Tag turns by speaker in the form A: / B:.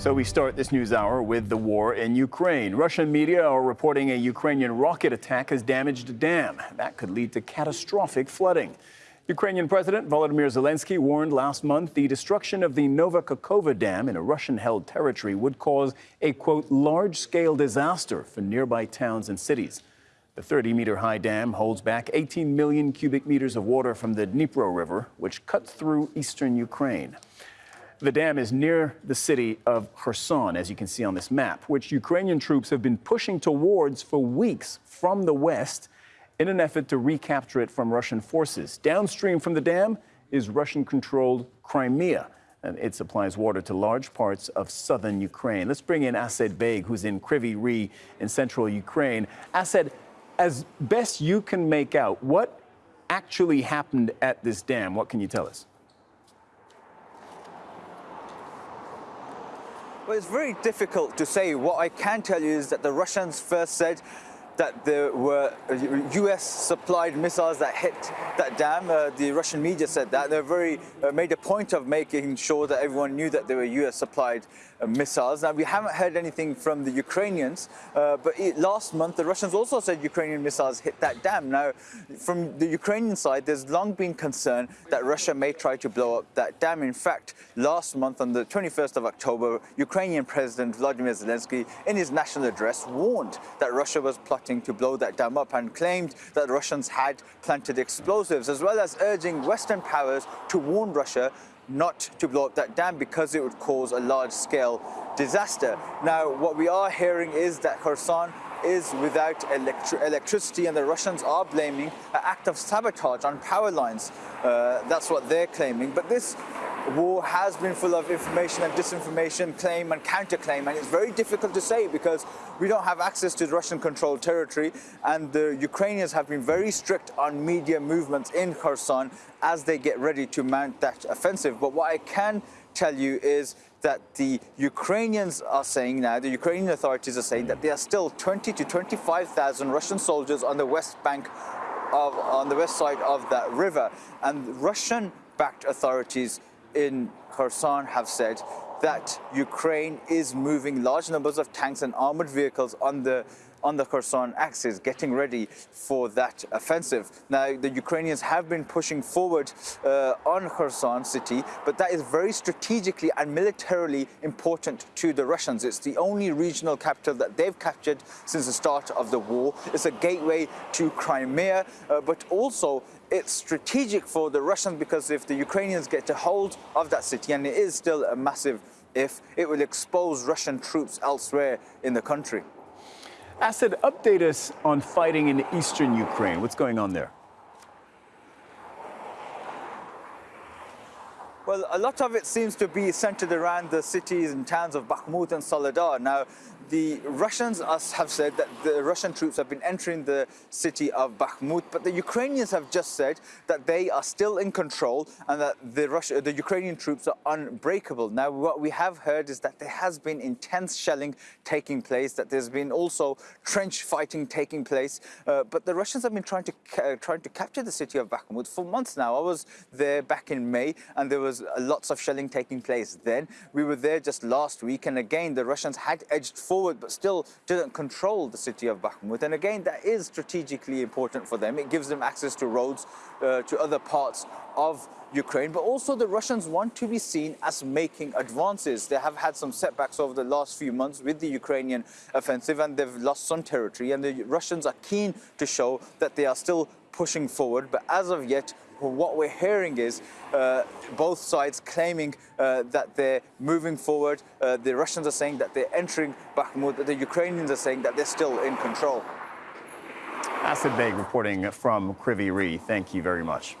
A: So we start this news hour with the war in Ukraine. Russian media are reporting a Ukrainian rocket attack has damaged a dam. That could lead to catastrophic flooding. Ukrainian President Volodymyr Zelensky warned last month the destruction of the Nova Kakhovka Dam in a Russian-held territory would cause a, quote, large-scale disaster for nearby towns and cities. The 30-meter-high dam holds back 18 million cubic meters of water from the Dnipro River, which cuts through eastern Ukraine. The dam is near the city of Kherson, as you can see on this map, which Ukrainian troops have been pushing towards for weeks from the west in an effort to recapture it from Russian forces. Downstream from the dam is Russian-controlled Crimea, and it supplies water to large parts of southern Ukraine. Let's bring in Assed Baig, who's in Kryvyi Rih in central Ukraine. Asad, as best you can make out, what actually happened at this dam? What can you tell us?
B: Well, it's very difficult to say. What I can tell you is that the Russians first said that there were U.S. supplied missiles that hit that dam. Uh, the Russian media said that. They very uh, made a point of making sure that everyone knew that they were U.S. supplied uh, missiles. Now, we haven't heard anything from the Ukrainians, uh, but it, last month the Russians also said Ukrainian missiles hit that dam. Now, from the Ukrainian side, there's long been concern that Russia may try to blow up that dam. In fact, last month on the 21st of October, Ukrainian President Vladimir Zelensky, in his national address, warned that Russia was plotting to blow that dam up and claimed that Russians had planted explosives, as well as urging Western powers to warn Russia not to blow up that dam because it would cause a large-scale disaster. Now, what we are hearing is that Kherson is without electri electricity and the Russians are blaming an act of sabotage on power lines. Uh, that's what they're claiming. But this war has been full of information and disinformation, claim and counterclaim, and it's very difficult to say because we don't have access to Russian-controlled territory, and the Ukrainians have been very strict on media movements in Kherson as they get ready to mount that offensive. But what I can tell you is that the Ukrainians are saying now, the Ukrainian authorities are saying that there are still 20 to 25,000 Russian soldiers on the west bank of, on the west side of that river. And Russian-backed authorities in Kherson have said that Ukraine is moving large numbers of tanks and armored vehicles on the on the Kherson axis, getting ready for that offensive. Now, the Ukrainians have been pushing forward uh, on Kherson city, but that is very strategically and militarily important to the Russians. It's the only regional capital that they've captured since the start of the war. It's a gateway to Crimea, uh, but also it's strategic for the Russians because if the Ukrainians get a hold of that city, and it is still a massive if, it will expose Russian troops elsewhere in the country.
A: Assed, update us on fighting in eastern Ukraine. What's going on there?
B: Well, a lot of it seems to be centered around the cities and towns of Bakhmut and Soledar. Now, the Russians have said that the Russian troops have been entering the city of Bakhmut, but the Ukrainians have just said that they are still in control and that the, Russia, the Ukrainian troops are unbreakable. Now, what we have heard is that there has been intense shelling taking place, that there's been also trench fighting taking place, uh, but the Russians have been trying to uh, trying to capture the city of Bakhmut for months now. I was there back in May, and there was lots of shelling taking place then. We were there just last week, and again, the Russians had edged forward but still didn't control the city of Bakhmut. And again, that is strategically important for them. It gives them access to roads uh, to other parts of Ukraine, but also the Russians want to be seen as making advances. They have had some setbacks over the last few months with the Ukrainian offensive and they've lost some territory and the Russians are keen to show that they are still pushing forward, but as of yet, what we're hearing is uh, both sides claiming uh, that they're moving forward. Uh, the Russians are saying that they're entering Bakhmut. The Ukrainians are saying that they're still in control.
A: Assed Baig reporting from Kryvyi Rih. Thank you very much.